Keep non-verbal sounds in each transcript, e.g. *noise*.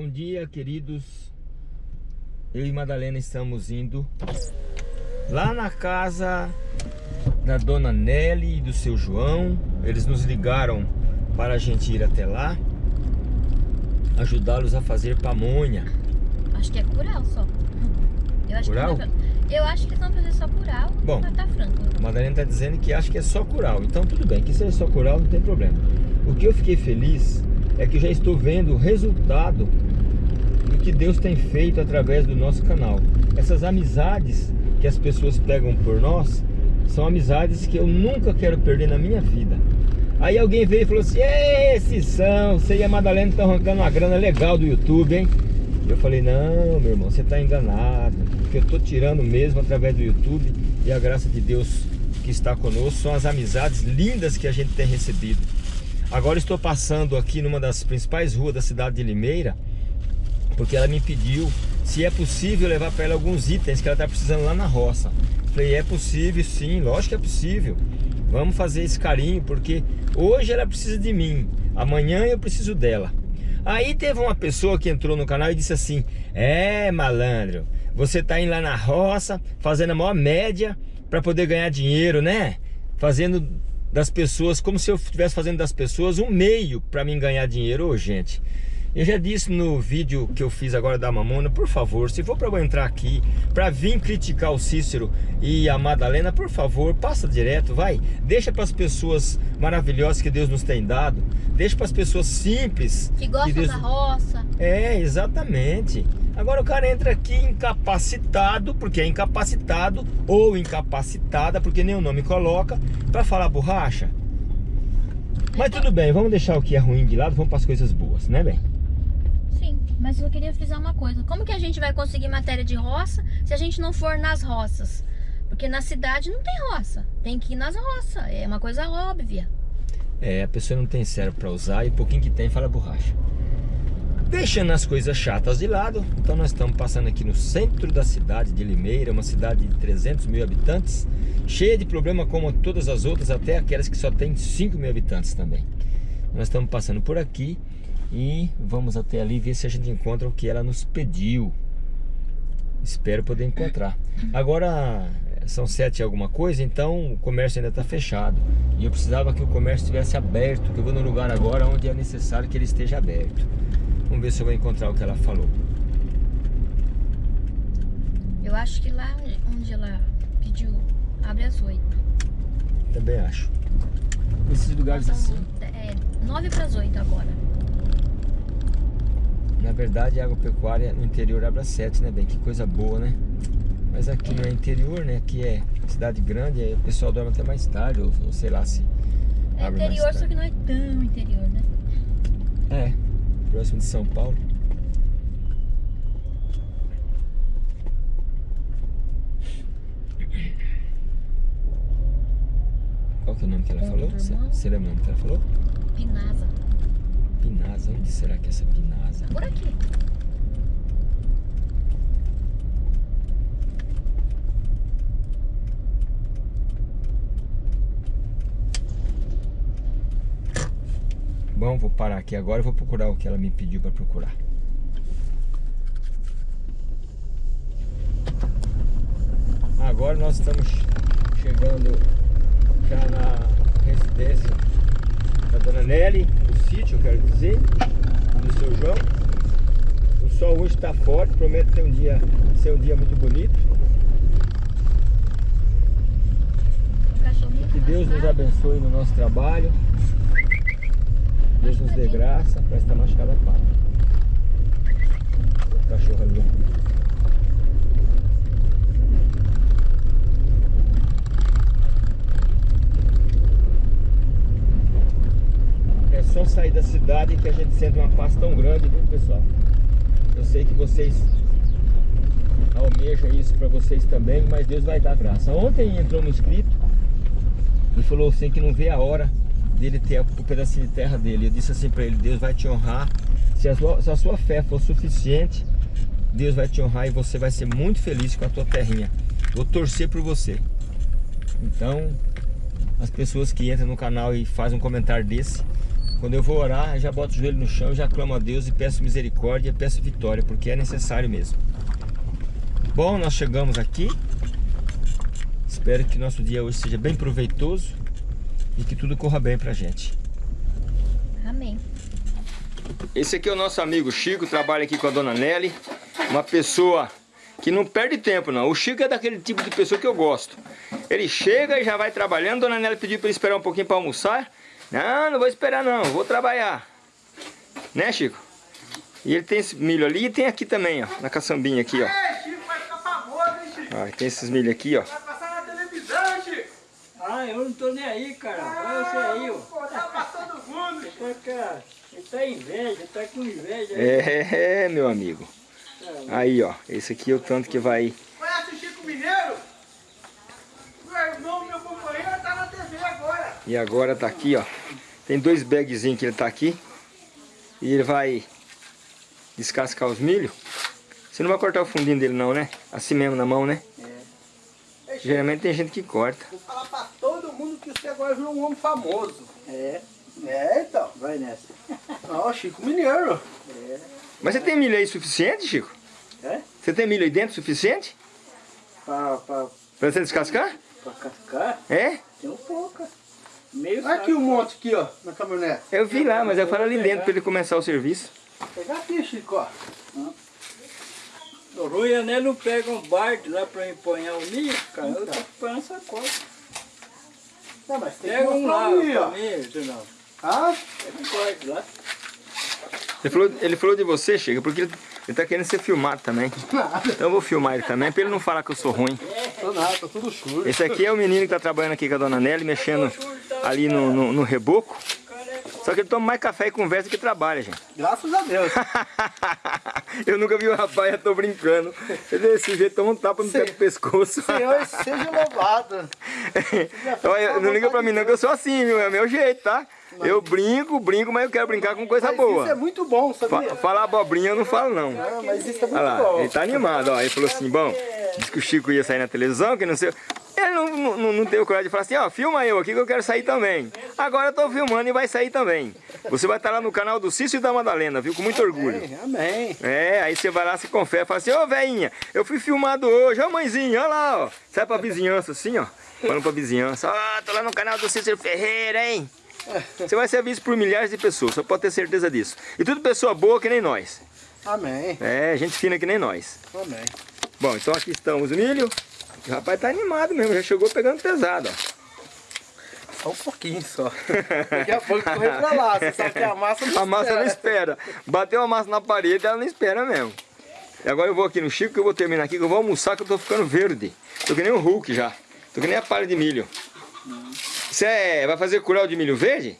Bom dia, queridos. Eu e Madalena estamos indo lá na casa da dona Nelly e do seu João. Eles nos ligaram para a gente ir até lá, ajudá-los a fazer pamonha. Acho que é curau só. Eu acho Curau? Que é- eu acho que eles vão fazer só curau Bom. tá franco. A Madalena está dizendo que acha que é só curau. Então tudo bem, que seja só curau, não tem problema. O que eu fiquei feliz é que já estou vendo o resultado do que Deus tem feito através do nosso canal. Essas amizades que as pessoas pegam por nós são amizades que eu nunca quero perder na minha vida. Aí alguém veio e falou assim: esses são, você e a Madalena estão arrancando uma grana legal do YouTube, hein? Eu falei: Não, meu irmão, você está enganado. Porque eu estou tirando mesmo através do YouTube e a graça de Deus que está conosco são as amizades lindas que a gente tem recebido. Agora estou passando aqui numa das principais ruas da cidade de Limeira, porque ela me pediu se é possível levar para ela alguns itens que ela está precisando lá na roça. Falei, é possível sim, lógico que é possível. Vamos fazer esse carinho, porque hoje ela precisa de mim, amanhã eu preciso dela. Aí teve uma pessoa que entrou no canal e disse assim, é malandro, você tá indo lá na roça, fazendo a maior média para poder ganhar dinheiro, né? Fazendo das pessoas, como se eu estivesse fazendo das pessoas um meio para mim ganhar dinheiro. Ô, gente, eu já disse no vídeo que eu fiz agora da Mamona, por favor, se for para eu entrar aqui, para vir criticar o Cícero e a Madalena, por favor, passa direto, vai. Deixa para as pessoas maravilhosas que Deus nos tem dado, deixa para as pessoas simples. Que gostam Deus... da roça. É, exatamente. Agora o cara entra aqui incapacitado, porque é incapacitado, ou incapacitada, porque nem o nome coloca, para falar borracha. Mas tudo bem, vamos deixar o que é ruim de lado, vamos para as coisas boas, né, bem? Sim, mas eu queria frisar uma coisa. Como que a gente vai conseguir matéria de roça se a gente não for nas roças? Porque na cidade não tem roça. Tem que ir nas roças. É uma coisa óbvia. É, a pessoa não tem cérebro para usar e pouquinho que tem fala borracha. Deixando as coisas chatas de lado, então nós estamos passando aqui no centro da cidade de Limeira, uma cidade de 300 mil habitantes, cheia de problema como todas as outras, até aquelas que só tem 5 mil habitantes também. Nós estamos passando por aqui e vamos até ali ver se a gente encontra o que ela nos pediu. Espero poder encontrar. Agora são sete e alguma coisa, então o comércio ainda está fechado. E eu precisava que o comércio estivesse aberto, que eu vou no lugar agora onde é necessário que ele esteja aberto. Vamos ver se eu vou encontrar o que ela falou. Eu acho que lá onde ela pediu, abre às 8. Também acho. Esses lugares assim, É, 9 para as 8 agora. Na verdade a agropecuária no interior abre às 7, né, bem? Que coisa boa, né? Mas aqui não é interior, né? Aqui é cidade grande, aí o pessoal dorme até mais tarde, ou, ou sei lá se É abre mais interior, só que não é tão interior, né? É, próximo de São Paulo. Qual que é o nome que ela falou? lembra o nome que ela falou? Pinasa. Pinasa, onde será que é essa Pinasa? Por aqui. Bom, vou parar aqui agora e vou procurar o que ela me pediu para procurar. Agora nós estamos chegando já na residência da Dona Nelly, do sítio, quero dizer, do seu João. Sol hoje está forte, promete ter um dia, ser um dia muito bonito. Que Deus nos abençoe no nosso trabalho. Deus nos dê graça para esta machucada pata. O cachorro ali. É só sair da cidade que a gente sente uma paz tão grande, viu pessoal? Eu sei que vocês almejam isso para vocês também, mas Deus vai dar graça. Ontem entrou um inscrito e falou assim que não vê a hora dele ter o pedacinho de terra dele. Eu disse assim para ele, Deus vai te honrar. Se a, sua, se a sua fé for suficiente, Deus vai te honrar e você vai ser muito feliz com a tua terrinha. Vou torcer por você. Então, as pessoas que entram no canal e fazem um comentário desse, Quando eu vou orar, eu já boto o joelho no chão, já clamo a Deus e peço misericórdia, peço vitória, porque é necessário mesmo. Bom, nós chegamos aqui. Espero que nosso dia hoje seja bem proveitoso e que tudo corra bem pra gente. Amém. Esse aqui é o nosso amigo Chico, trabalha aqui com a dona Nelly. Uma pessoa que não perde tempo não. O Chico é daquele tipo de pessoa que eu gosto. Ele chega e já vai trabalhando. Dona Nelly pediu para ele esperar um pouquinho para almoçar. Não, não vou esperar não, vou trabalhar. Né, Chico? E ele tem esse milho ali e tem aqui também, ó, na caçambinha aqui, ó. É, Chico vai ficar famoso, hein, Chico? ó tem esses milho aqui, ó. Vai passar na televisão, Chico. Ah, eu não tô nem aí, cara. Olha você aí, ó. Pô, tá passando mundo, Chico. Tá, cara, ele tá inveja, tá com inveja. É, meu amigo. Aí, ó, esse aqui é o tanto que vai... Conhece o Chico Mineiro? Meu irmão, meu companheiro, tá na TV agora. E agora tá aqui, ó. Tem dois bagzinhos que ele tá aqui. E ele vai descascar os milho. Você não vai cortar o fundinho dele não, né? Assim mesmo na mão, né? Ei, Chico, Geralmente tem gente que corta. vou falar pra todo mundo que você agora virou um homem famoso. É, É, então. vai nessa. *laughs* Ó, Chico Mineiro. Mas você tem milho aí suficiente, Chico? É? Você tem milho aí dentro suficiente? Pra, pra, Pra você descascar? pra cascar, É? tem um pouco. Meio Olha aqui um monte aqui, ó, na caminhonete. Eu vi lá, mas eu falo ali dentro pra ele começar o serviço. Pegar aqui, Chico, ó. O ruim é não pega um barco lá pra empunhar o milho, cara. Eu tô essa sacola. Não, mas tem que Pega um lá pra mim, senão. Ah, Pega um barco lá. Ele falou, ele falou de você, Chico, porque ele, ele tá querendo ser filmado também. *laughs* nada. Então eu vou filmar ele também, pra ele não falar que eu sou ruim. Tô nada, tá tudo sujo. Esse aqui é o menino que tá trabalhando aqui com a dona Nelly, mexendo ali no, no, no reboco. Só que ele toma mais café e conversa que trabalha, gente. Graças a Deus. *laughs* eu nunca vi o rapaz, eu tô brincando. Ele desse jeito toma um tapa no pé do pescoço. Senhor, seja louvado. *laughs* Olha, não liga pra mim não, que eu sou assim, viu? É o meu jeito, tá? Eu brinco, brinco, mas eu quero brincar com coisa Mas boa. isso é muito bom, Fa sabia? falar abobrinha eu não falo não. Ah, mas isso é muito Olha lá, bom. ele tá animado, ó. Ele falou assim, bom, disse que o Chico ia sair na televisão, que não sei. Ele não, não, não, não teve coragem de falar assim, ó, filma eu aqui que eu quero sair também. Agora eu tô filmando e vai sair também. Você vai estar lá no canal do Cício e da Madalena, viu? Com muito orgulho. Amém. É, aí você vai lá, se confere, fala assim, ô veinha, eu fui filmado hoje, ô mãezinha, olha lá, ó. Sai pra vizinhança assim, ó. Falando pra vizinhança, ó, tô lá no canal do Cícero Ferreira, hein? Você vai ser visto por milhares de pessoas, só pode ter certeza disso. E tudo pessoa boa que nem nós. Amém. É, gente fina que nem nós. Amém. Bom, então aqui estamos o milho. O rapaz tá animado mesmo, já chegou pegando pesado, ó. Só um pouquinho só. *laughs* Daqui a pouco correr pra lá. Você sabe que a massa não A massa não espera. espera. Bateu a massa na parede, ela não espera mesmo. E agora eu vou aqui no Chico, que eu vou terminar aqui, que eu vou almoçar, que eu tô ficando verde. Tô que nem o Hulk já. Tô que nem a palha de milho. Você é, vai fazer curau de milho verde?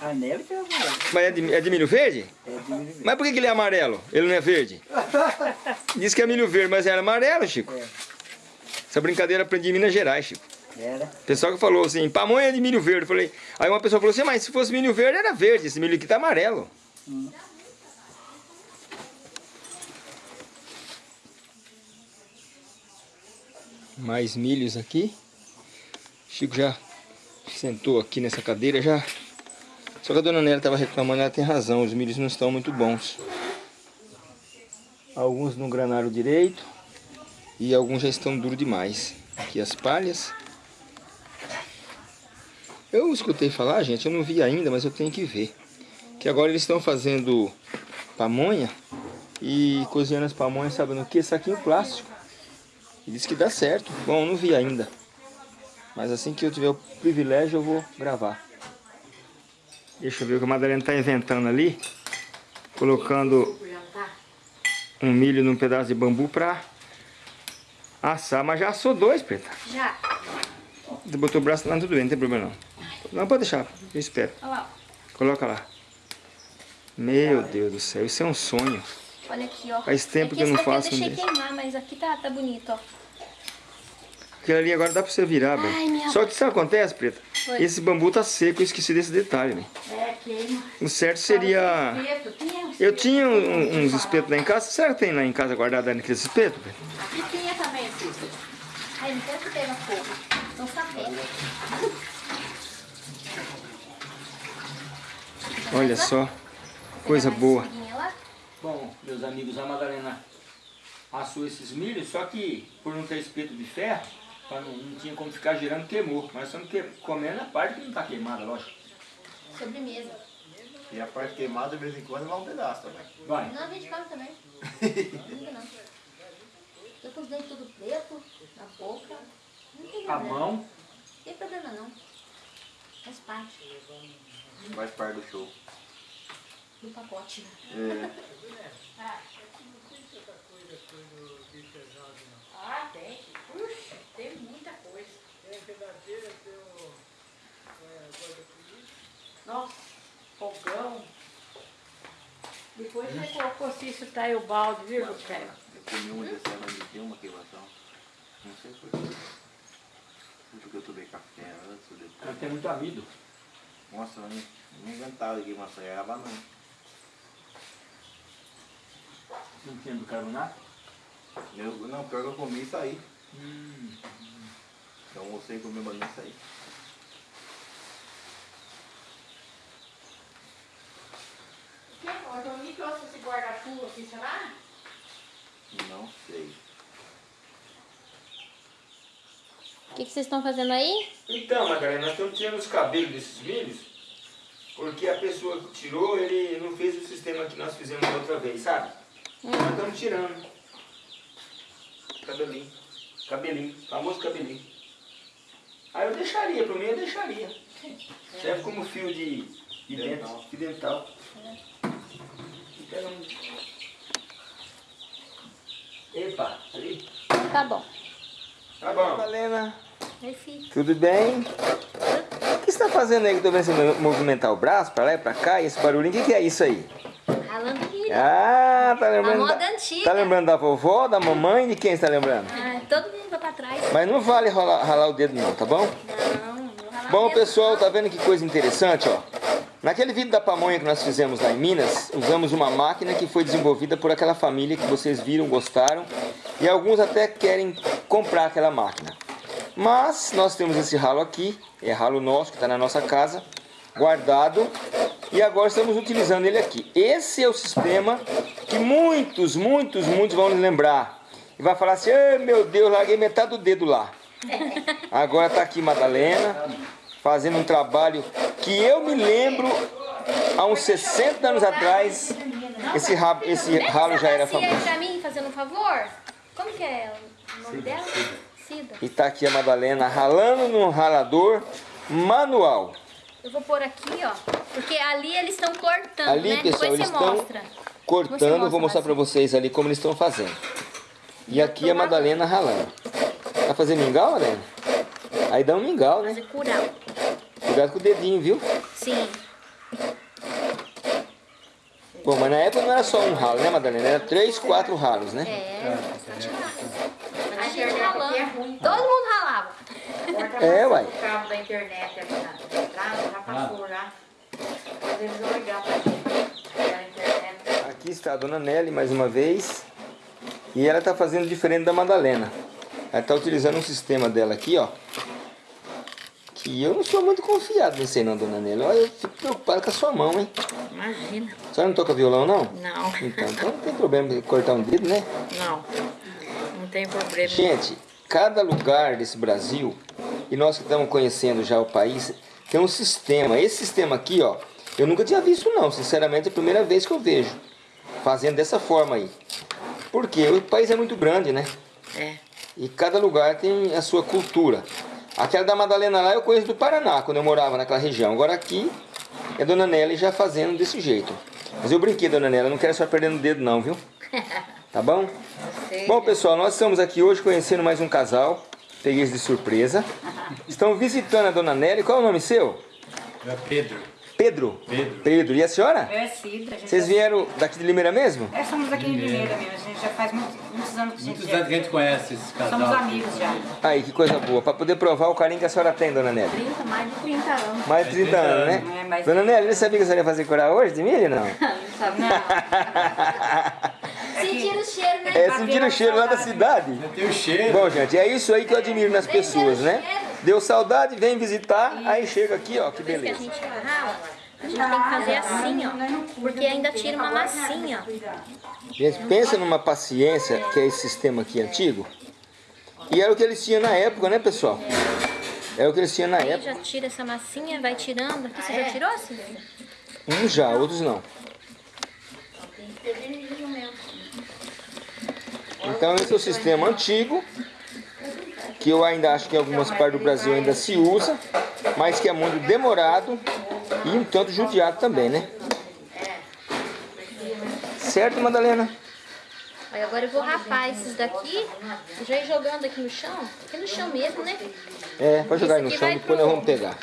A neve tem amarelo. Mas é de, é de milho verde? É de milho verde. Mas por que, que ele é amarelo? Ele não é verde? *laughs* Diz que é milho verde, mas era amarelo, Chico. É. Essa brincadeira eu aprendi em Minas Gerais, Chico. Era. Pessoal que falou assim, pamonha de milho verde. Eu falei, aí uma pessoa falou assim, mas se fosse milho verde era verde, esse milho aqui tá amarelo. Mais milhos aqui. Chico já sentou aqui nessa cadeira já. Só que a dona Nélia estava reclamando, ela tem razão, os milhos não estão muito bons. Alguns não granaram direito e alguns já estão duros demais. Aqui as palhas. Eu escutei falar, gente, eu não vi ainda, mas eu tenho que ver. Que agora eles estão fazendo pamonha e cozinhando as pamonhas, sabe no que? Saquinho plástico. E diz que dá certo. Bom, não vi ainda. Mas assim que eu tiver o privilégio, eu vou gravar. Deixa eu ver o que a Madalena está inventando ali. Colocando um milho num pedaço de bambu para assar. Mas já assou dois, Preta. Já. Você botou o braço lá, tudo bem, não tem problema não. Não, pode deixar, eu espero. Olha lá. Coloca lá. Meu Deus do céu, isso é um sonho. Olha aqui, ó. Faz tempo É que eu não faço um Eu deixei queimar, mas aqui tá, tá bonito, ó. Aquilo ali agora dá pra você virar, velho. minha Só que sabe o que acontece, Preta? Oi. Esse bambu tá seco, eu esqueci desse detalhe, velho. É, queima. O certo seria... Eu tinha uns espetos lá em casa. Será que tem lá em casa guardado naqueles espetos, velho? Aqui tinha também espeto. Quero que pega fogo. Não sapé. Olha só, coisa boa. Bom, meus amigos, a Madalena assou esses milhos, só que por não ter espeto de ferro, não, não tinha como ficar girando, queimou. Mas estamos que, comendo a parte que não está queimada, lógico. Sobremesa. E a parte queimada, de vez em quando, vai um pedaço também. Vai. Não, a gente come também. *laughs* Não. Tô com os dentes tudo preto, na boca. Não tem A problema. mão. Não tem problema não. Faz parte Faz parte do show. do pacote. É. *laughs* Ah, tem. Puxa, tem muita coisa. Nossa, fogão. Depois você colocou se isso tá aí o balde, viu, Lucélia? Eu comi uma dessa semana de ter uma queimação. Não sei porquê. Não porque eu tomei café antes ou Ela depois. tem muito amido. Nossa, eu nem, nem inventava queimação. Era banana. Não tinha bicarbonato? Eu, não, pior que eu comi isso aí. Hum. Então eu almocei e comi banana isso aí. Quem? O Johnny trouxe esse guarda-chuva aqui, será? Não sei. O que, que vocês estão fazendo aí? Então, Madalena, nós estamos tirando os cabelos desses milhos, porque a pessoa que tirou, ele não fez o sistema que nós fizemos da outra vez, sabe? Nós estamos tirando. Cabelinho. Cabelinho, famoso cabelinho. Aí eu deixaria, para mim eu deixaria. Serve como fio de, de Dental. de dental. Fica um... Epa, ali. Tá bom. Tá bom. Fica. tudo bem? O que você está fazendo aí que eu tô vendo você movimentar o braço para lá e para cá e esse barulhinho? O que, que é isso aí? Ralando milho. Ah, tá lembrando. moda da- antiga. Tá lembrando da vovó, da mamãe, de quem você tá lembrando? Ah, todo mundo vai pra trás. Mas não vale ralar, ralar o dedo não, tá bom? Não, não Bom, pessoal, tá vendo que coisa interessante, ó? Naquele vídeo da pamonha que nós fizemos lá em Minas, usamos uma máquina que foi desenvolvida por aquela família que vocês viram, gostaram, e alguns até querem comprar aquela máquina. Mas nós temos esse ralo aqui, é ralo nosso que está na nossa casa, guardado, e agora estamos utilizando ele aqui. Esse é o sistema que muitos, muitos, muitos vão lembrar. E vai falar assim, "Ai, meu Deus, larguei metade do dedo lá. *laughs* Agora está aqui Madalena, fazendo um trabalho que eu me lembro, há uns 60 anos atrás, esse, rabo, esse ralo já era famoso. pra mim, fazendo um favor? Como que é o nome dela? Cida. E tá aqui a Madalena ralando no ralador manual. Eu vou pôr aqui, ó. Porque ali eles estão cortando, Ali, né? pessoal, Depois eles estão mostra. cortando, eu vou mostra, mostrar pra vocês ali como eles estão fazendo. E aqui a Madalena ralando. Vai fazer mingau, Madalena? Aí dá um mingau, né? Fazer curau. Cuidado com o dedinho, viu? Sim. Bom, mas na época não era só um ralo, né, Madalena? Era três, quatro ralos, né? É, ralo. A gente ralando. é. Todo mundo ralava. É, uai. O cabo da internet aqui na entrada já passou já. Mas eles vão ligar pra gente. Pela internet. Aqui está a dona Nelly mais uma vez. E ela está fazendo diferente da Madalena. Ela está utilizando um sistema dela aqui, ó. Que eu não sou muito confiado nisso aí não, dona Nelly. Olha, eu fico preocupado com a sua mão, hein? Imagina. A senhora não toca violão, não? Não. Então, então não tem problema de cortar um dedo, né? Não. Não tem problema. Gente, cada lugar desse Brasil, e nós que estamos conhecendo já o país, tem um sistema. Esse sistema aqui, ó, eu nunca tinha visto não, sinceramente é a primeira vez que eu vejo. Fazendo dessa forma aí. Porque o país é muito grande, né? É. E cada lugar tem a sua cultura. Aquela da Madalena lá eu conheço do Paraná, quando eu morava naquela região. Agora aqui é Dona Nelly já fazendo desse jeito. Mas eu brinquei, Dona Nelly, eu não quero só perdendo o dedo não, viu? *laughs* Tá bom? Bom, pessoal, nós estamos aqui hoje conhecendo mais um casal. Peguei eles de surpresa. Estão visitando a Dona Nelly. Qual é o nome seu? É Pedro. Pedro. Pedro. Pedro. E a senhora? Eu é Cida. a gente Vocês já- vieram daqui de Limeira mesmo? É, somos aqui em Limeira mesmo. A gente já faz muitos, muitos anos que a gente Muitos já- anos que a gente conhece esse casal. Somos amigos já. Aí, que coisa boa. Para poder provar o carinho que a senhora tem, Dona Nelly. 30, mais de 30 anos. Mais de 30 anos, né? É, mas- Dona Nelly, você sabia que a senhora ia fazer curar hoje de milho, não? Não *laughs* sabe não. *laughs* Sentiram o cheiro, né? É, sentir o cheiro lá da cidade. Já tem o cheiro. Bom, gente, é isso aí que eu admiro nas pessoas, né? Deu saudade, vem visitar, aí chega aqui, ó, que Depois que a beleza. gente rala, A gente tem que fazer assim, ó. Porque ainda tira uma massinha. Gente, pensa numa paciência que é esse sistema aqui antigo. E era o que eles tinham na época, né, pessoal? É o que eles tinham na Aí época. já tira essa massinha, vai tirando. Aqui você já tirou, Cícero? Uns já, outros não. Então esse é o sistema antigo, que eu ainda acho que em algumas partes do Brasil ainda se usa, mas que é muito demorado e um tanto judiado também, né? Certo, Madalena? Aí agora eu vou rapar esses daqui e já ir jogando aqui no chão. Aqui no chão mesmo, né? É, pode jogar aí no chão, depois pro- nós vamos pegar.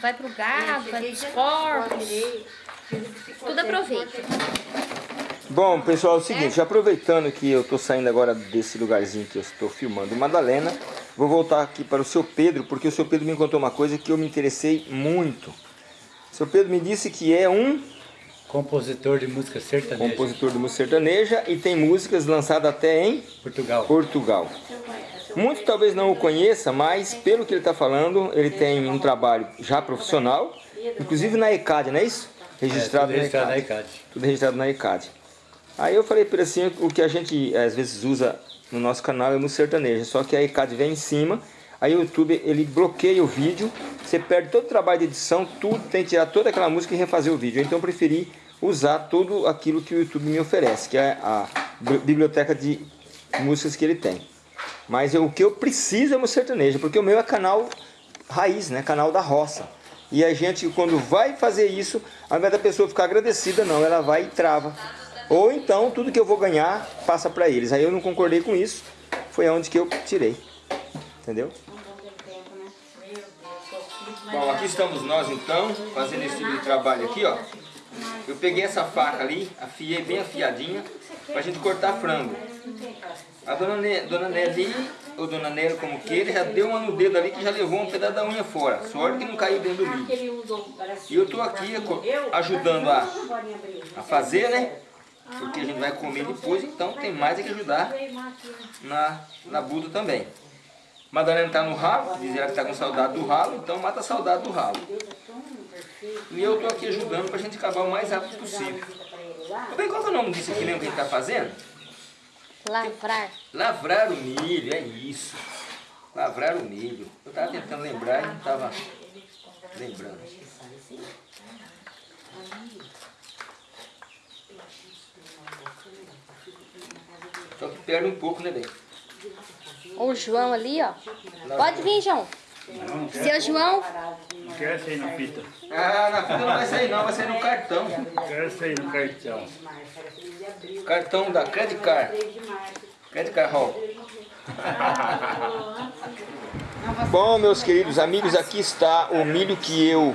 Vai pro gado, vai pros porcos. Tudo aproveita. Bom, pessoal, é o seguinte, aproveitando que eu estou saindo agora desse lugarzinho que eu estou filmando Madalena, vou voltar aqui para o seu Pedro, porque o seu Pedro me contou uma coisa que eu me interessei muito. O seu Pedro me disse que é um Compositor de música sertaneja. compositor de música sertaneja e tem músicas lançadas até em Portugal. Portugal. Muitos talvez não o conheça, mas pelo que ele está falando, ele tem um trabalho já profissional, inclusive na ECAD, não é isso? Registrado, É, tudo registrado na na ECAD. ECAD. Tudo registrado na ECAD. Aí eu falei para ele assim, o que a gente às vezes usa no nosso canal é música sertaneja, só que a ECAD vem em cima, aí o YouTube ele bloqueia o vídeo, você perde todo o trabalho de edição, tudo, tem que tirar toda aquela música e refazer o vídeo. Então eu preferi usar tudo aquilo que o YouTube me oferece, que é a bi- biblioteca de músicas que ele tem. Mas eu- o que eu preciso é música sertaneja, porque o meu é canal raiz, né? Canal da roça. E a gente, quando vai fazer isso, ao invés da pessoa ficar agradecida, não, ela vai e trava. Ou então, tudo que eu vou ganhar, passa para eles. Aí eu não concordei com isso, foi onde que eu tirei. Entendeu? Bom, aqui estamos nós então, fazendo esse tipo de trabalho aqui, ó. Eu peguei essa faca ali, afiei bem afiadinha, pra gente cortar frango. A dona, ne dona Nelly, ou dona Nelly, como queira, já deu uma no dedo ali que já levou um pedaço da unha fora. Sorte que não caiu dentro do vídeo. E eu tô aqui co- ajudando a, a fazer, né? Porque a gente vai comer depois, então tem mais é que ajudar na, na Buda também. Madalena tá no ralo, diz ela que tá com saudade do ralo, então mata a saudade do ralo. E eu tô aqui ajudando pra gente acabar o mais rápido possível. Bem, qual que é o nome disso aqui mesmo que a gente tá fazendo? Lavrar. Lavrar o milho, é isso. Lavrar o milho. Eu tava tentando lembrar e não tava lembrando. Só que perde um pouco, né, bem? O João ali, ó. Pode vir, João. Seu João. Não quero sair na fita. Ah, na fila não vai sair não, vai sair no cartão. Quero sair no cartão. Cartão da Credit Card. Credit Card Hall. *laughs* Bom, meus queridos amigos, aqui está o milho que eu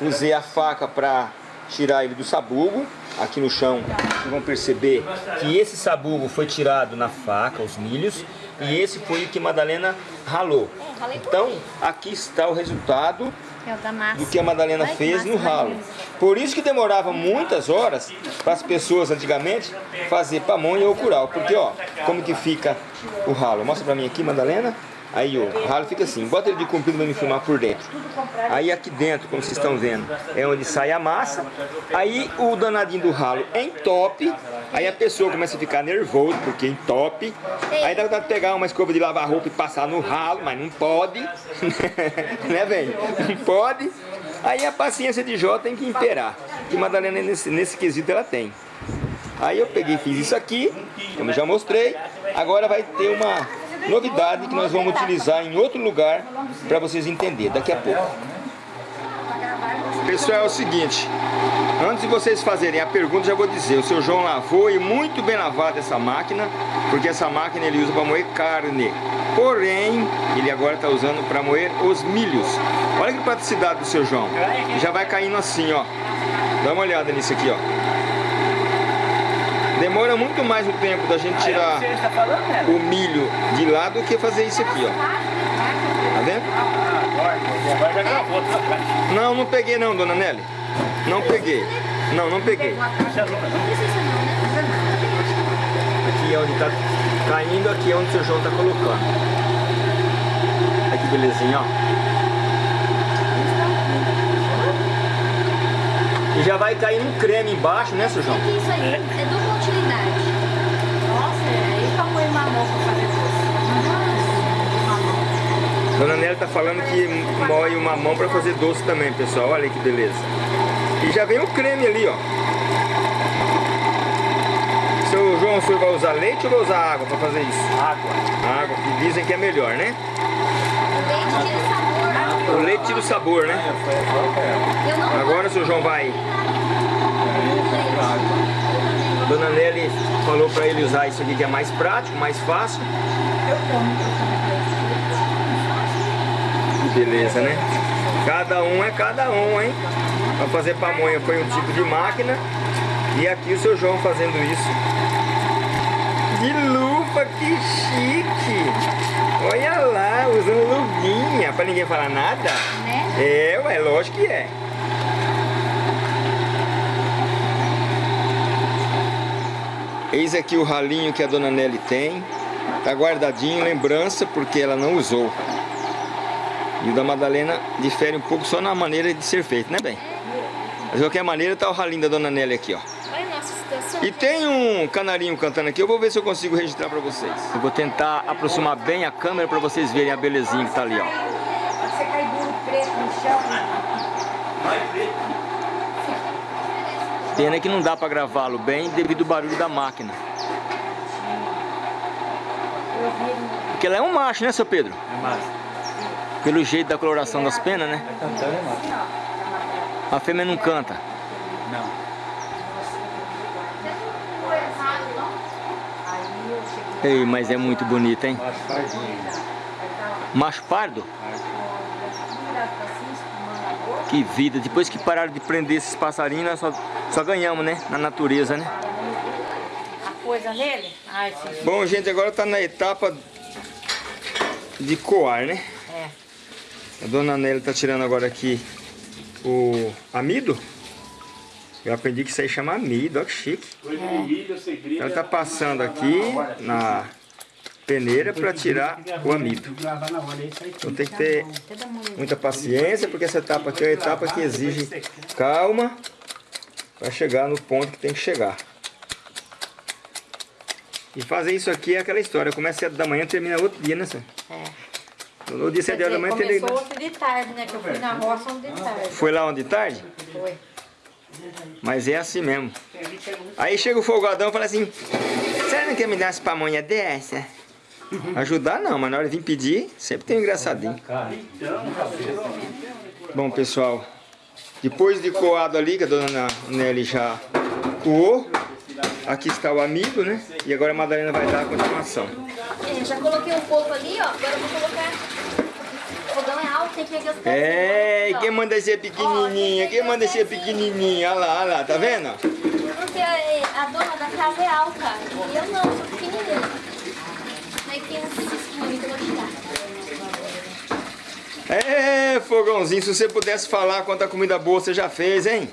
usei a faca para tirar ele do sabugo. Aqui no chão, vocês vão perceber que esse sabugo foi tirado na faca, os milhos, e esse foi o que Madalena ralou. Então, aqui está o resultado É do que a Madalena fez no ralo. Por isso que demorava muitas horas para as pessoas antigamente fazer pamonha ou curau. Porque ó, como que fica o ralo? Mostra para mim aqui, Madalena. Aí o ralo fica assim, bota ele de comprido para me filmar por dentro. Aí aqui dentro, como vocês estão vendo, é onde sai a massa. Aí o danadinho do ralo entope. Aí a pessoa começa a ficar nervoso porque entope. Aí dá vontade de pegar uma escova de lavar roupa e passar no ralo, mas não pode. *laughs* né, velho? Não pode. Aí a paciência de Jó tem que imperar. Que Madalena nesse, nesse quesito ela tem. Aí eu peguei fiz isso aqui, como já mostrei. Agora vai ter uma novidade que nós vamos utilizar em outro lugar para vocês entenderem daqui a pouco. Pessoal, é o seguinte, antes de vocês fazerem a pergunta, já vou dizer, o seu João lavou e muito bem lavado essa máquina, porque essa máquina ele usa para moer carne. Porém, ele agora está usando para moer os milhos. Olha que praticidade do seu João. Já vai caindo assim, ó. Dá uma olhada nisso aqui, ó. Demora muito mais o tempo da gente tirar está falando, né? o milho de lá do que fazer isso aqui, ó. Tá vendo? Agora já gravou, tá? Não, não peguei não, dona Nelly. Não peguei. Não, não peguei. Aqui é onde tá caindo, aqui é onde o seu João tá colocando. Olha que belezinha, ó. E já vai cair um creme embaixo, né, seu João? O que isso aí? É, utilidade. Nossa, aí pra pôr mamão pra fazer doce. Dona Nélia tá falando que moe o mamão pra fazer doce também, pessoal. Olha que beleza. E já vem o creme ali, ó. Seu João, o senhor vai usar leite ou vai usar água pra fazer isso? Água. Água, que dizem que é melhor, né? O leite tira o sabor. O leite tira o sabor, né? Agora o seu João vai. Dona Nelly falou pra ele usar isso aqui que é mais prático, mais fácil. Que beleza, né? Cada um é cada um, hein? Pra fazer pamonha foi um tipo de máquina. E aqui o seu João fazendo isso. De luva, que chique! Olha lá, usando luvinha, pra ninguém falar nada. Né? É, ué, lógico que é. Eis aqui o ralinho que a dona Nelly tem. Tá guardadinho, lembrança, porque ela não usou. E o da Madalena difere um pouco só na maneira de ser feito, né, bem? Mas de qualquer maneira tá o ralinho da dona Nelly aqui, ó. E tem um canarinho cantando aqui, eu vou ver se eu consigo registrar pra vocês. Eu vou tentar aproximar bem a câmera pra vocês verem a belezinha que tá ali, ó. Ser cair duro preto no chão. Pena que não dá pra gravá-lo bem devido ao barulho da máquina. Porque ela é um macho, né, seu Pedro? É massa. Pelo jeito da coloração das penas, né? Tá cantando é massa. A fêmea não canta. Não. Ei, mas é muito bonita, hein? Macho fardinho. Macho pardo? virado pra cima, espumando a boca. Que vida. Depois que pararam de prender esses passarinhos, nós só, só ganhamos, né? Na natureza, né? A coisa nele. Ai, sim. Bom, gente, agora tá na etapa de coar, né? É. A dona Nelly tá tirando agora aqui o amido. Eu aprendi que isso aí chama amido, ó que chique. Ela tá passando aqui na peneira para tirar o amido. Então tem que ter muita paciência, porque essa etapa aqui é uma etapa que exige calma para chegar no ponto que tem que chegar. E fazer isso aqui é aquela história, começa às 7 da manhã termina outro dia, né, senhor? É. No dia 7 Quer horas da manhã tem começou outro de tarde, né? Que eu fui na roça um de tarde. Foi lá onde tarde? Foi. Mas é assim mesmo. Aí chega o folgadão e fala assim, você não quer me dar umas pamonhas dessa? Ajudar não, mas na hora de vir pedir, sempre tem um engraçadinho. Bom, pessoal, depois de coado ali, que a dona Nelly já coou, aqui está o amido, né? E agora a Madalena vai dar a continuação. É, já coloquei um pouco ali, ó. Agora eu vou colocar. O fogão é alto, tem que pegar É, quem manda ser pequenininha? Quem manda ser pequenininha? Olha lá, olha lá, tá vendo? Porque a, a dona da casa é alta. E eu não, sou pequenininha. Daí tem uns cisquinhos que eu vou tirar. É, fogãozinho, se você pudesse falar quanta comida boa você já fez, hein?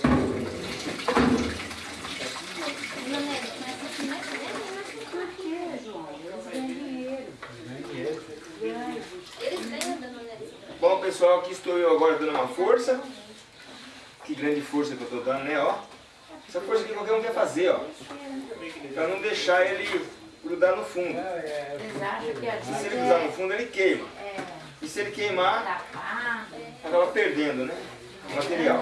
Bom, pessoal, aqui estou eu agora dando uma força. Que grande força que eu estou dando, né, ó. Essa força que qualquer um quer fazer, ó. Pra não deixar ele grudar no fundo. Que a Se ele grudar é no fundo, ele queima. E se ele queimar, acaba perdendo, né? O material.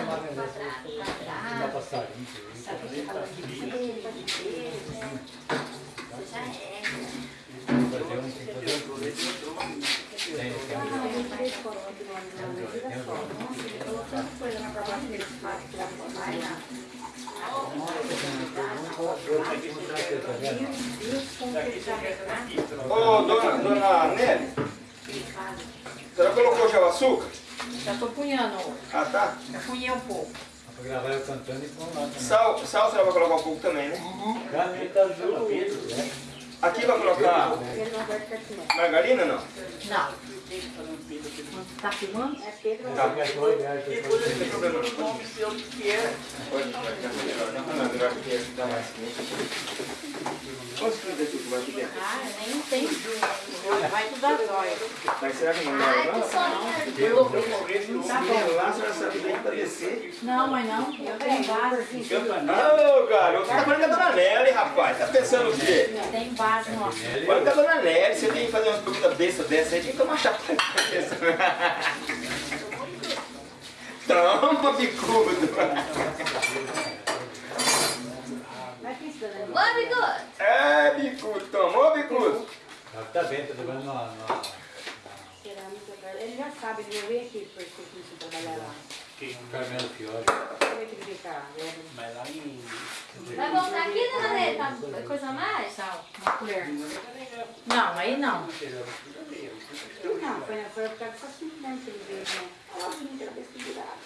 Ô, dona, dona Nelly, senhora colocou já o açúcar? Já tô punhando. Ah, tá. Já punhei um pouco. Pra gravar eu cantando e pôr lá. Sal, sal senhora vai colocar um pouco também, né? Caneta azul. Aqui vai colocar margarina, não? Não. Tá filmando? É Pedro. Tá. Não tem problema não. Pode, pode ficar melhor, né? Não, melhor que dá mais quente. Quantos de açúcar vai aqui dentro? Ah, nem tem. Vai tudo. Mas será que não é Ai, não? soninho. Tá Menino lá, a senhora sabe bem pra descer. Não, mas não. Eu tenho base aqui. Ô, garoto, tá falando com a dona Nelly, rapaz. Tá pensando o quê? Tem base, nossa. Falando com a dona Nelly, você tem que fazer umas perguntas bestas dessa aí, tem que tomar chapa *laughs* na cabeça. Trampa, bicudo. Very good. É, bicudo, tomou, bicudo? Tá bem, tá levando uma... Cerâmica, ele já sabe, ele já veio aqui para curso trabalhar lá. Carmelo Fiore. Como é que ele fica? Mas lá em... Vai voltar aqui, dona Nê? Tá coisa a mais? Sal, uma colher. Não, aí não. Não, foi, foi por causa dessa simplesmente que ele veio, né? Olha lá, gente, cabeça virada.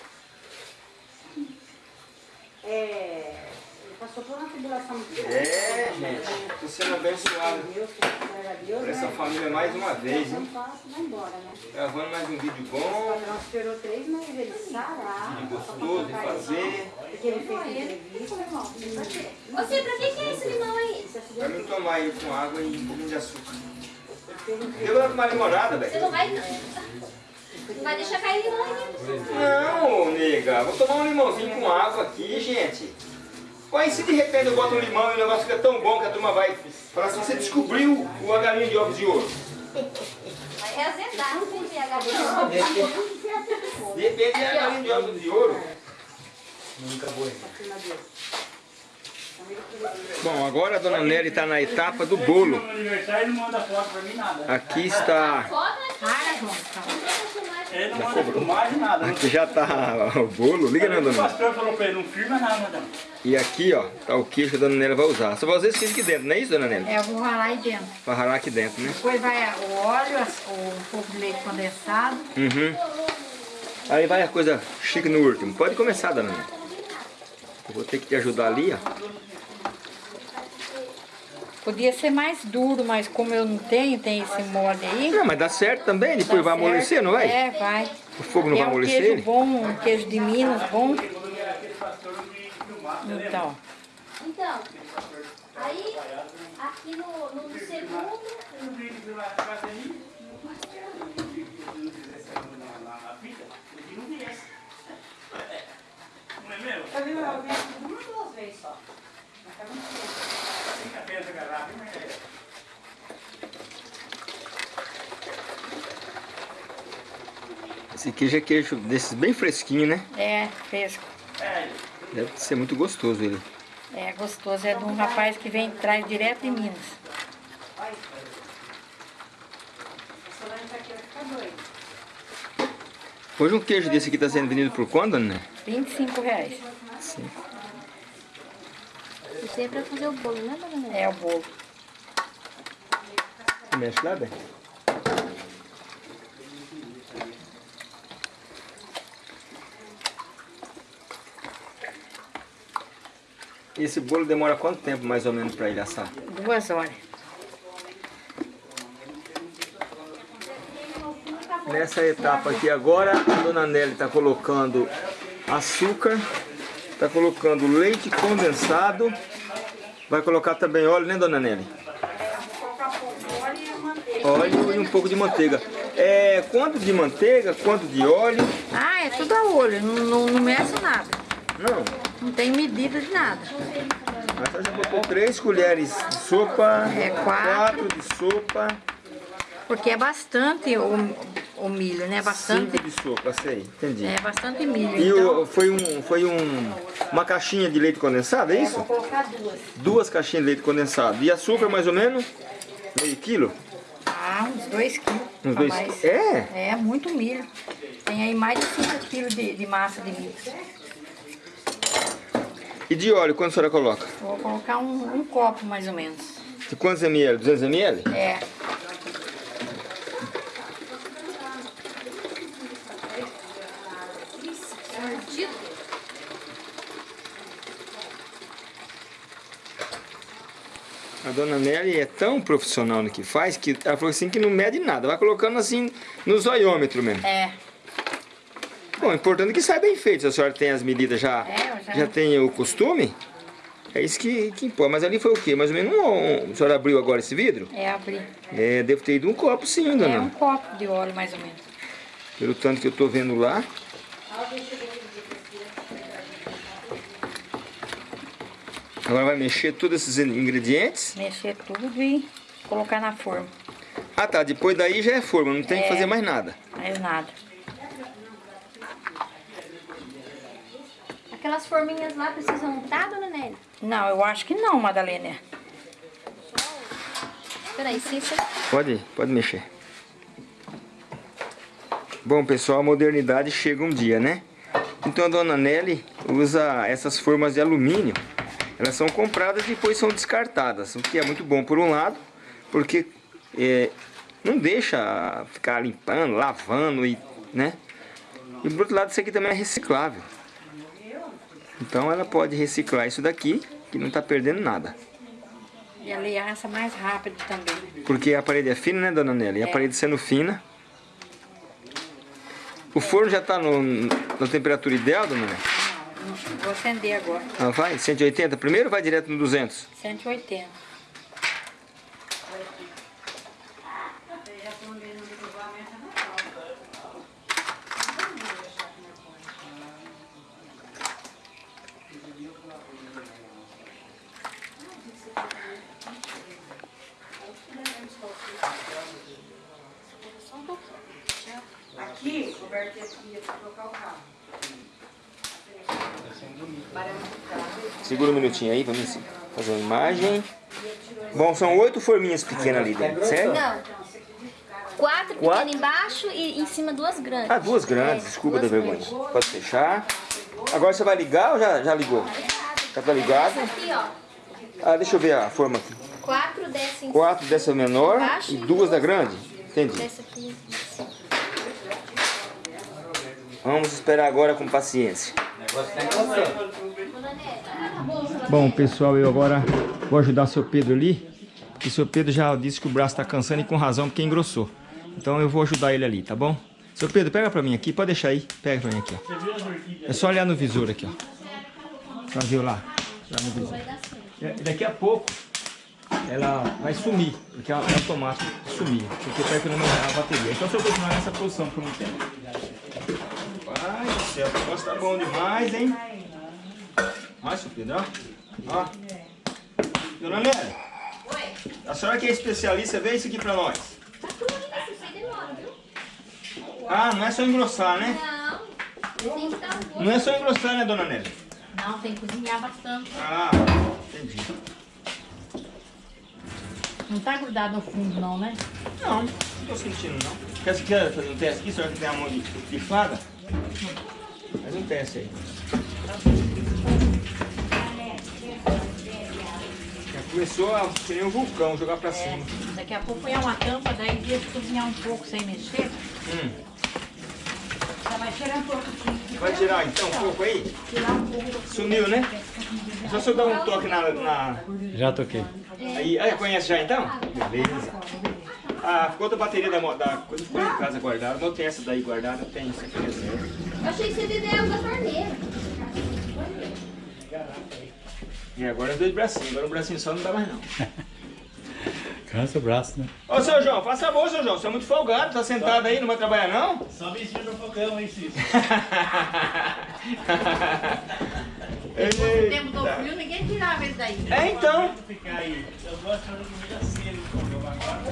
É, passou por uma tribulação muito grande. É, gente. Tô sendo abençoado por essa né? família mais uma vez, Não hein? né? Gravando mais um vídeo O bom, patrão esperou três meses ele sarar. vídeo gostoso de fazer. Porque ele fez entrevista. Você, pra que que é esse limão aí? Pra mim tomar ele com água e um pouquinho de açúcar. Eu vou tomar limonada, Você velho. não vai... Não vai deixar cair limão aí. Não, nega. Vou tomar um limãozinho com água aqui, gente. E se de repente eu boto um limão e o negócio fica tão bom que a turma vai falar assim, você descobriu o a galinha de ovos de ouro. Vai reazedar, não tem pH. De repente é a galinha de ovos de ouro. Nunca vou. Bom, agora a dona Nelly está na etapa do bolo. Aqui está... Filmagem, nada. Aqui já está o bolo. Liga, né, dona não firma nada, madame. E aqui, ó, tá o queijo que a dona Nelly vai usar. Só vai usar esse queijo aqui dentro, não é isso, dona Nelly? É, eu vou ralar aí dentro. Pra ralar aqui dentro, né? Depois vai o óleo, o um pouco de leite condensado. Uhum. Aí vai a coisa chique no último. Pode começar, dona Nelly. Eu vou ter que te ajudar ali, ó. Podia ser mais duro, mas como eu não tenho, tem esse molde aí. Não, mas dá certo também, depois vai Tá amolecer, certo. não vai? É, vai. O fogo não é vai um amolecer queijo bom, um queijo de Minas bom. Então, Então, aí, aqui no, no, no segundo, Não é mesmo? eu vi uma duas vezes só. Fica garrafa, hein? Esse queijo é queijo desses bem fresquinho, né? É, fresco. Deve ser muito gostoso ele. É gostoso. É de um rapaz que vem traz direto de Minas. Hoje um queijo desse aqui tá sendo vendido por quanto, Nelly? 25 reais. Isso é pra fazer o bolo, né, dona Nê? É o bolo. Mexe lá, bem. Esse bolo demora quanto tempo mais ou menos para ele assar? Duas horas. Nessa etapa aqui agora, a dona Nelly está colocando açúcar, está colocando leite condensado, vai colocar também óleo, né dona Nelly? Óleo e um pouco de manteiga. É, quanto de manteiga, quanto de óleo? Ah, é tudo a olho. Não, não, não meço nada. Não, Não tem medida de nada. mas ela já botou três colheres de sopa, É, quatro. de sopa, Porque é bastante o, milho, né? Bastante. cinco de sopa, sei, entendi. É bastante milho. E então, o, foi, um, foi um, uma caixinha de leite condensado, é isso? vou colocar duas. Duas caixinhas de leite condensado. E açúcar mais ou menos? Meio quilo? Ah, uns dois quilos. Uns dois mais. É? É, muito milho. Tem aí mais de 5 quilos de, de massa de milho. E de óleo, quanto a senhora coloca? Vou colocar um, um copo mais ou menos. De quantos ml? 200 ml? É. dona Nelly é tão profissional no que faz que ela falou assim que não mede nada. Vai colocando assim no zoiômetro mesmo. É. Bom, importante é que sai bem feito. Se a senhora tem as medidas já, É, já- já tem o costume, É isso que, que importa. Mas ali foi o quê? Mais ou menos um, um... A senhora abriu agora esse vidro? É abrir. É, deve ter ido um copo sim, É um dona. copo de óleo, mais ou menos. Pelo tanto que eu tô vendo lá. Agora vai mexer todos esses ingredientes. Mexer tudo e colocar na forma. Ah tá, depois daí já é forma, não tem que É. fazer mais nada. Mais nada. Aquelas forminhas lá precisam untar, dona Nelly? Não, eu acho que não, Madalena. Peraí, você... Pode, pode mexer. Bom, pessoal, a modernidade chega um dia, né? Então a dona Nelly usa essas formas de alumínio. Elas são compradas e depois são descartadas. O que é muito bom por um lado, porque é, não deixa ficar limpando, lavando e, né? E por outro lado, isso aqui também é reciclável. Então ela pode reciclar isso daqui, que não está perdendo nada. E a aliança mais rápido também. Porque a parede é fina, né, dona Nelly? E a É. parede sendo fina. O forno já está na temperatura ideal, dona Nelly? Vou acender agora. Ah, vai? 180 primeiro ou vai direto no 200? 180. Minutinho aí, vamos fazer uma imagem. Bom, são oito forminhas pequenas ali dentro, certo? Não. Quatro Quatro? pequenas embaixo e em cima duas grandes. Ah, duas grandes, É, desculpa da duas vergonha. grandes. Pode fechar. Agora você vai ligar ou já, já ligou? Já tá ligado? Aqui. Ah, deixa eu ver a forma aqui. Quatro dessa em Quatro dessa menor Embaixo e duas da grande? Entendi. Dessa aqui. Vamos esperar agora com paciência. negócio tá. Bom, pessoal, eu agora vou ajudar o seu Pedro ali. E o seu Pedro já disse que o braço está cansando e com razão porque engrossou. Então eu vou ajudar ele ali, tá bom? Seu Pedro, pega pra mim aqui, pode deixar aí. Pega pra mim aqui, ó. É só olhar no visor aqui, ó. Já viu lá? Lá no visor. É, Daqui a pouco ela vai sumir, porque é automático sumir, porque para economizar a bateria. Então se eu continuar nessa posição por um tempo. Vai céu, o negócio tá bom demais, hein? Olha, seu Pedro, ó. Ó. Dona Nélia. Oi. A senhora que é especialista, vê isso aqui pra nós. Tá tudo isso, isso aí demora, viu? Ah, não é só engrossar, né? Não. Tem que estar um pouco. Não é só engrossar, né, dona Nélia? Não, tem que cozinhar bastante. Ah, entendi. Não tá grudado no fundo, não, né? Não, não tô sentindo, não. Quer, quer fazer um teste aqui? A senhora que tem a mão de, de fada? Faz um teste aí. Começou a ser um vulcão, jogar pra cima. Daqui a pouco põe uma tampa, daí deixa cozinhar um pouco sem mexer. Hum. Já vai tirar um pouco de Vai tirar então um pouco aí? tirar um pouco. Sumiu, né? Só se eu dar um toque na... na... Já toquei. Aí, aí, conhece já então? Beleza. Ah, ficou outra bateria da, da coisa ficou em casa guardada. Não tem essa daí guardada, tem essa aqui reserva. Eu achei que você bebeu água da torneira. E agora dois bracinhos. Agora um bracinho só não dá mais não. *laughs* Cansa o braço, né? Ô, seu João, faça favor, seu João. Você é muito folgado, tá sentado aí, não vai trabalhar não? Só vestir no fogão, hein, Cícero? *laughs* No tempo do frio, ninguém tirava ele daí. É, então. Eu gosto de fazer comida cedo com o meu agora.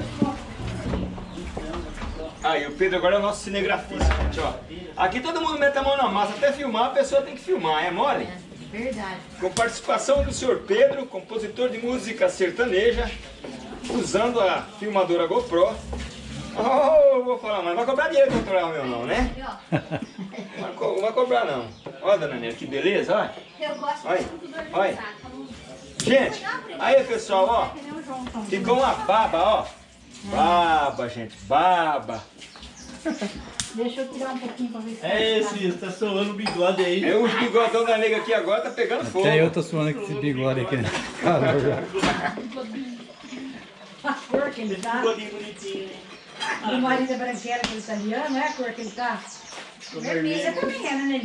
Aí, o Pedro agora é o nosso cinegrafista, gente, ó. Aqui todo mundo mete a mão na massa. Até filmar, a pessoa tem que filmar, é mole? Verdade. Com participação do senhor Pedro, compositor de música sertaneja, usando a filmadora GoPro. Oh, vou falar, mas não vai cobrar dinheiro autoral meu *laughs* não, né? Não vai, co- não vai cobrar não. Olha, dona que beleza, olha. Eu gosto Olha, do olha. Gente, aí pessoal, ó. Ficou uma baba, ó. Baba, gente, baba. *laughs* Deixa eu tirar um pouquinho pra ver se É esse, tá suando o bigode aí. É o bigodão da nega aqui agora tá pegando fogo. Até eu tô suando com esse bigode aqui, né? a cor que ele tá. Bigodinho bonitinho. O marido é branquelo, aquele italiano, é a cor que ele tá? Vermelho. Você também é, né?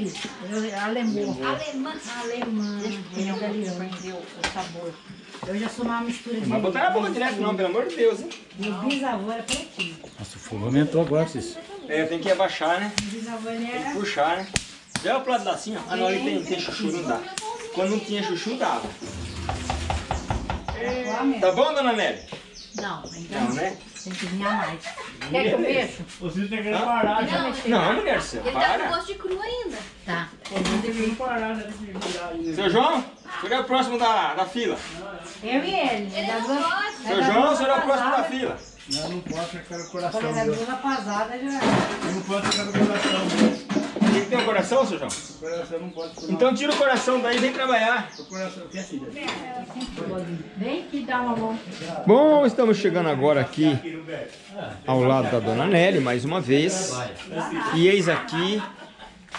Eu- Alemão. Alemã. Alemã. italiano. o sabor. Eu já sou uma mistura de... Não vai botar na boca direto não, pelo amor de Deus, hein? Meu bisavô era pretinho. Nossa, o fogo aumentou agora, Cis. É, tem que abaixar, né? Meu bisavô ele era... Puxar, né? Já é o plato dá assim, ó. Ah, não, ali tem, tem chuchu, não dá. Quando não tinha chuchu, dava. Tá bom, dona Nelly? Não, ainda Não, né? tem que vir a mais. Quer que eu mexo? Cis tem que parar já. Não, mulher do céu, Ele tá com para. gosto de cru ainda. Tá. Tem que parar, já tem que virar aí. Seu João, senhor é o próximo da, da fila. Eu e ele. Ele da duas- é Seu João, o duas senhor é o próximo da fila. Não, não posso, eu quero o coração é da meu. duas rapazadas, já... Eu não posso, eu quero o coração meu. Tem que ter um coração, seu João? O coração não pode. Então tira o coração daí e vem trabalhar. O coração, que é filha? Vem que dá uma mão. Bom, estamos chegando agora aqui ao lado da dona Nelly, mais uma vez. E eis aqui,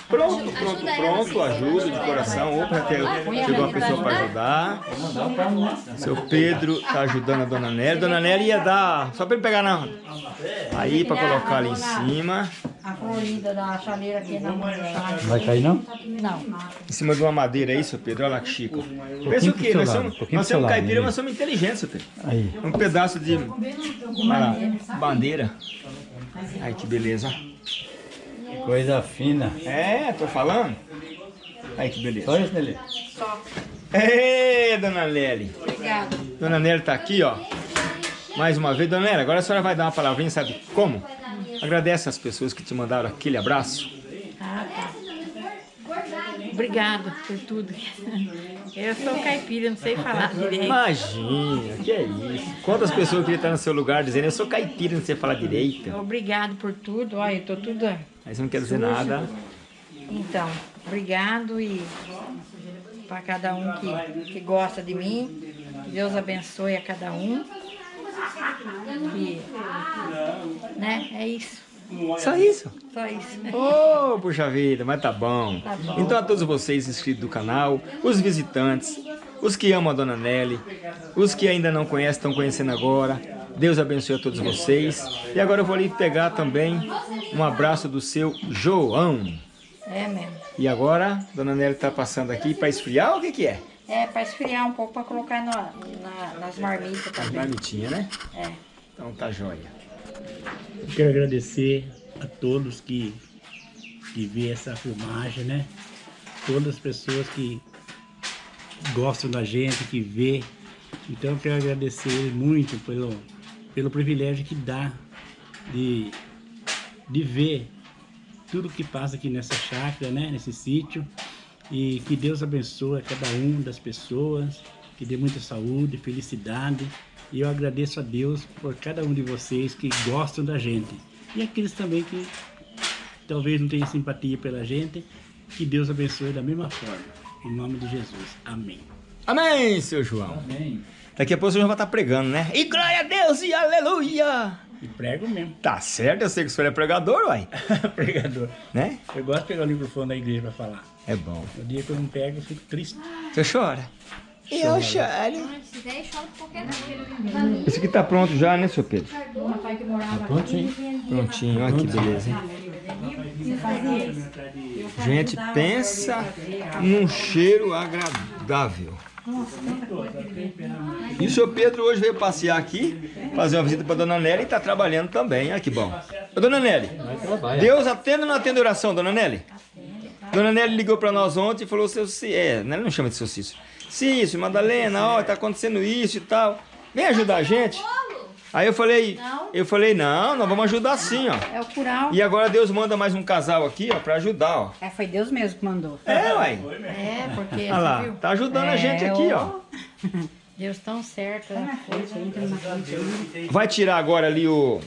pronto, pronto, pronto, ajuda de coração. Opa, até chegou uma pessoa para ajudar. Seu Pedro está ajudando a dona Nelly. Dona Nelly ia dar, só para ele pegar na... Aí, para colocar ali em cima, A florida da chaleira aqui na mão. Vai cair não? Não. em cima de uma madeira aí, seu Pedro. Olha lá que chico. Pensa o quê? Nós somos, um nós somos caipira, né? mas somos inteligentes, seu Pedro. Aí. Um pedaço de lá, bandeira. Ai, que beleza. Coisa fina. É, tô falando. Ai, que beleza. Só isso, Nelly? Ei, dona Nelly. Obrigada. Dona Nelly tá aqui, ó. Mais uma vez, dona Nelly, agora a senhora vai dar uma palavrinha, sabe como? Agradece as pessoas que te mandaram aquele abraço. Ah, tá. Obrigada por tudo. Eu sou caipira, não sei falar direito. Imagina, que é isso. Quantas pessoas queriam estar no seu lugar dizendo, eu sou caipira, não sei falar direito. Obrigado por tudo. Olha, eu tô tudo. Aí você não quer dizer nada. Então, obrigado e para cada um que, que gosta de mim. Que Deus abençoe a cada um. E, né? É isso. Só isso. Só isso. Oh, puxa vida, mas tá bom. Tá bom. Então a todos vocês inscritos do canal, os visitantes, os que amam a Dona Nelly, os que ainda não conhecem, estão conhecendo agora, Deus abençoe a todos vocês. E agora eu vou ali pegar também um abraço do seu João. É mesmo. E agora, Dona Nelly tá passando aqui para esfriar ou o que que é? É, para esfriar um pouco, para colocar na, na- nas marmitas também. Marmitinha, né? É. Então tá jóia. Eu quero agradecer a todos que, que vê essa filmagem, né? Todas as pessoas que gostam da gente, que vê. Então eu quero agradecer muito pelo, pelo privilégio que dá de, de ver tudo que passa aqui nessa chácara, né? Nesse sítio. E que Deus abençoe a cada um das pessoas, que dê muita saúde, felicidade. E eu agradeço a Deus por cada um de vocês que gostam da gente. E aqueles também que talvez não tenham simpatia pela gente, que Deus abençoe da mesma forma. Em nome de Jesus. Amém. Amém, seu João. Amém. Daqui a pouco o senhor vai estar pregando, né? E glória a Deus e aleluia! E prego mesmo. Tá certo, eu sei que o senhor é pregador, uai. *laughs* Pregador. Né? Eu gosto de pegar o microfone da igreja para falar. É bom. No dia que eu não pego, eu fico triste. Você chora? Eu choro. Se der, chora qualquer. Esse aqui tá pronto já, né, seu Pedro? Prontinho. Prontinho, olha que beleza, hein? Gente, pensa num cheiro agradável. E o senhor Pedro hoje veio passear aqui, fazer uma visita para dona Nelly e tá trabalhando também. Olha que bom. Ô, dona Nelly, Deus atende ou não atende oração, dona Nelly? Dona Nelly ligou para nós ontem e falou, seu Cícero, é, Nelly não chama de seu Cícero. Cícero, Madalena, ó, tá acontecendo isso e tal. Vem ajudar a gente. Aí eu falei, eu falei, não, nós vamos ajudar sim, ó. É o curau. E agora Deus manda mais um casal aqui, ó, pra ajudar, ó. É, foi Deus mesmo que mandou. É, uai. É, porque Olha lá, viu? tá ajudando a É, gente aqui, ó. Deus tão certo. né? Vai tirar agora ali o...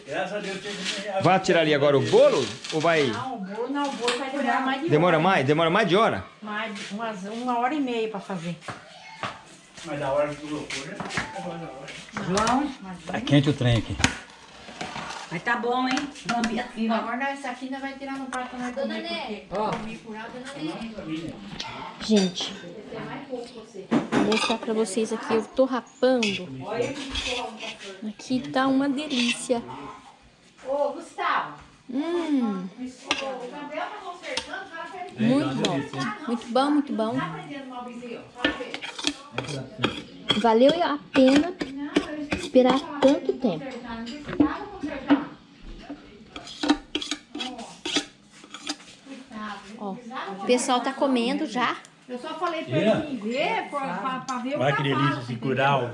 Vai tirar ali agora o bolo? Ou vai... Não, o bolo não, o bolo vai demorar mais de Demora hora. mais? Demora mais de hora? Mais, umas, uma hora e meia para fazer. Mas a hora que colocou já João, Tá quente o trem aqui. mas tá bom, hein? Agora essa aqui nós vai tirar no prato nós Dona curau, dona Néia. Gente, vou mostrar pra vocês aqui, eu tô rapando. Aqui tá uma delícia. Ô, Gustavo. Hum, tá consertando, o cara fez. muito bom. Muito bom, muito bom. Valeu a pena esperar tanto tempo. Ó, o pessoal tá comendo já. Eu só falei pra ele ver, pra, ver o Olha que delícia esse curau.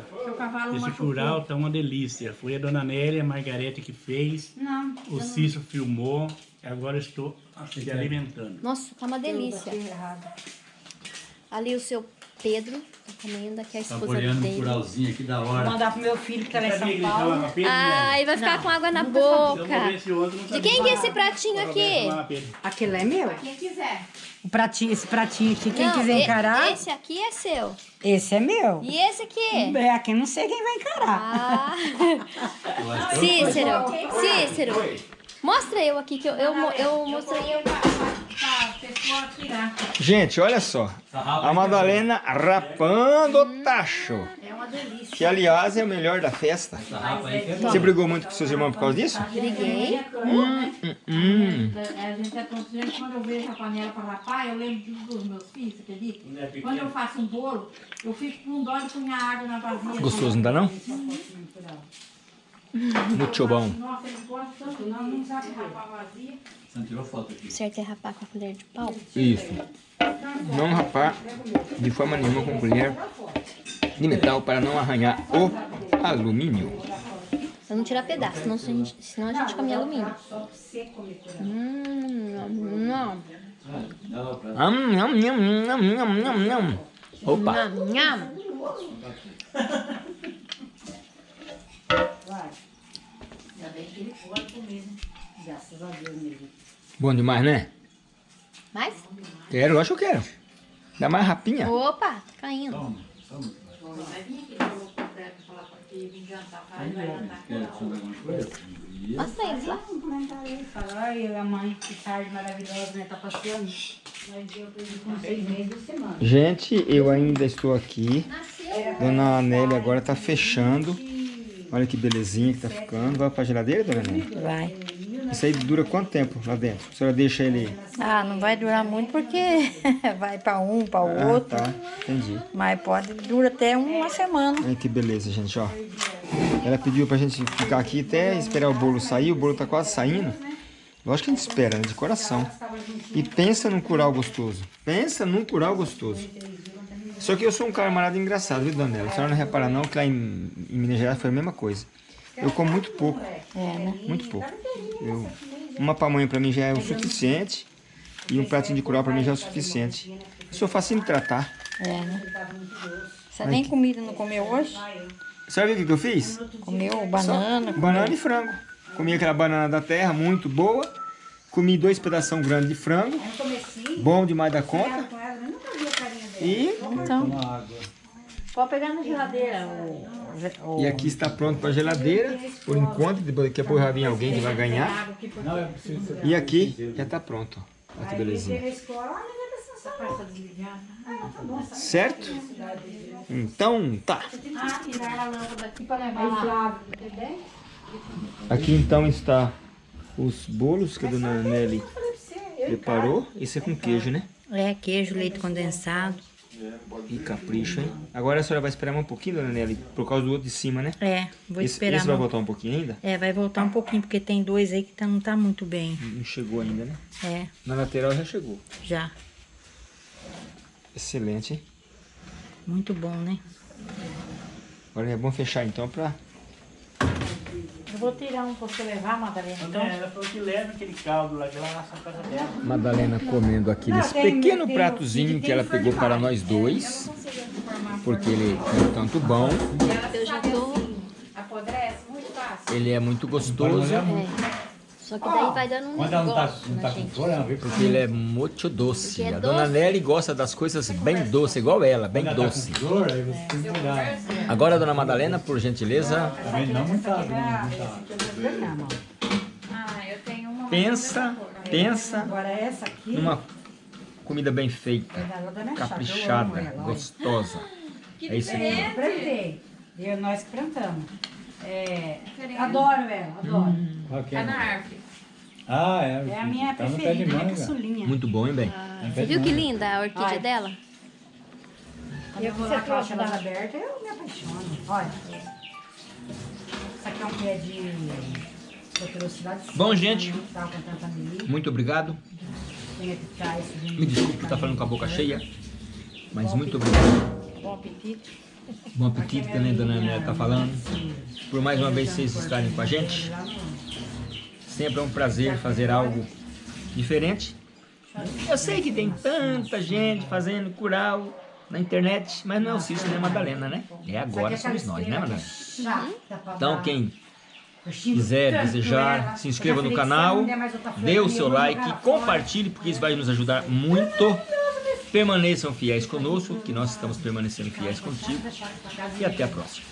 Esse curau tá uma delícia. Foi a dona Nélia, a Margarete que fez. Não. O Cício filmou. Agora estou se alimentando. Nossa, tá uma delícia. Ali o seu Pedro tá comendo, aqui a esposa Saboreando um dele. curauzinho aqui da Vou hora. mandar pro meu filho que tá lá em São Paulo. Ai, vai ficar com água na boca. De quem que é esse pratinho aqui? Aquele é meu. Quem quiser. O pratinho, esse pratinho aqui, quem Não, quiser encarar, Esse aqui é seu. esse é meu. E esse aqui? É, aqui não sei quem vai encarar. Ah. *laughs* Cícero, Cícero. Mostra eu aqui, que eu, eu, mo- eu mostrei eu. Gente, olha só. A Madalena rapando o tacho. É uma delícia. Que, aliás, é o melhor da festa. Você brigou muito com seus irmãos por causa disso? Briguei. Hum. A gente é tão gente, quando eu vejo a panela para rapar, eu lembro dos meus filhos, você acredita? Quando eu faço um bolo, eu fico com dó de punhar água na vasilha. Gostoso, não dá não? Muito bom. Certo é rapar com a colher de pau? Isso. Não rapar de forma nenhuma com colher de metal para não arranhar o alumínio. Pra não tirar pedaço, senão a gente, senão a gente come alumínio. Hum, não. Am, nham, nham, nham, nham, nham, nham. Opa! Nham, nham. Bom demais, né? Mais? Quero, lógico que eu quero. Dá mais rapinha. Opa, tá caindo. Mostra eles lá. Ai, a mãe, que tarde maravilhosa, né? Tá passeando. Nós deu pra ele com seis meses de semana. Gente, eu ainda estou aqui. Dona Nélia agora tá fechando. Olha que belezinha que tá ficando. Vai pra geladeira, dona Nélia? Vai. Isso aí dura quanto tempo lá dentro? A senhora deixa ele... Ah, não vai durar muito porque *laughs* vai para um, para o Ah, outro. tá. Entendi. Mas pode dura até uma semana. Olha que beleza, gente, ó. Ela pediu pra gente ficar aqui até esperar o bolo sair. O bolo tá quase saindo. Lógico que a gente espera, né? De coração. E pensa num curau gostoso. Pensa num curau gostoso. Só que eu sou um camarada engraçado, viu, Daniela? A senhora não repara não que lá em, em Minas Gerais foi a mesma coisa. Eu como muito pouco. Muito pouco. Eu, uma pamonha pra mim já é o suficiente. E um pratinho de curau pra mim já é o suficiente. Eu sou facinho de tratar. É, né? Você nem comida não comeu hoje? Sabe o que, que eu fiz? Comeu banana. Banana e frango. Comi aquela banana da terra, muito boa. Comi dois pedaços grandes de frango. Bom demais da conta. E, Então, pode pegar na geladeira. O, e aqui está pronto para geladeira, por enquanto. Daqui a pouco vai vir alguém que vai ganhar. E aqui já está pronto. Olha que belezinha. Certo? Então, tá. Ah, tirar a lâmpada aqui então está os bolos que a dona Nelly preparou. Isso é com queijo, né? é, queijo, leite condensado. E capricho, hein? Agora a senhora vai esperar um pouquinho, dona Nelly, por causa do outro de cima, né? É, vou esse, esperar. esse vai voltar um pouquinho ainda? É, vai voltar um pouquinho, porque tem dois aí que tá, não tá muito bem. Não chegou ainda, né? É, Na lateral já chegou. já. Excelente, hein? Muito bom, né? Agora é bom fechar então pra... Eu vou tirar um pra você levar, Madalena. Então, Ela falou que leva aquele caldo lá, que ela na casa dela. Madalena comendo aqui nesse pequeno pratozinho que ela pegou para nós dois. Porque ele é tanto bom, Eu já tô. Apodrece muito fácil. ele é muito gostoso, É. Só que daí vai dando um Quando ela não tá, negócio não na tá com gente. fome, ela vem porque ele é muito doce. Porque é A dona doce. Nelly gosta das coisas bem doces, igual ela, bem Quando ela tá doce. com dor, aí você tem que cuidar. Agora, dona Madalena, por gentileza, Também não muita água, não muita água. Ah, eu tenho uma. pensa, pensa Agora essa aqui. numa comida bem feita, caprichada, gostosa. É isso aí. Eu plantei. Eu, nós que plantamos. É, adoro ela, adoro. Ok. Tá na árvore. Ah, é. É a minha tá preferida, manga. caçulinha. Muito bom, hein, bem? Tá no pé Você viu que linda a orquídea Olha. dela? Quando eu vou lá com elas abertas, eu me apaixono. Olha. Isso aqui é um pé de... que Bom, gente. né? Muito obrigado. Que Me desculpe por estar falando com a boca cheia, mas muito obrigado. Bom apetite. Bom apetite, que nem a dona Amélia está falando. Por mais uma vez vocês estarem com a gente. Sempre é um prazer fazer algo diferente. Eu sei que tem tanta gente fazendo cural na internet, mas não é o Cícero nem a Madalena, né? É agora somos nós, né, Madalena? Então, quem quiser, desejar, se inscreva no canal, dê o seu like, compartilhe, porque isso vai nos ajudar muito. Permaneçam fiéis conosco, que nós estamos permanecendo fiéis contigo. E até a próxima.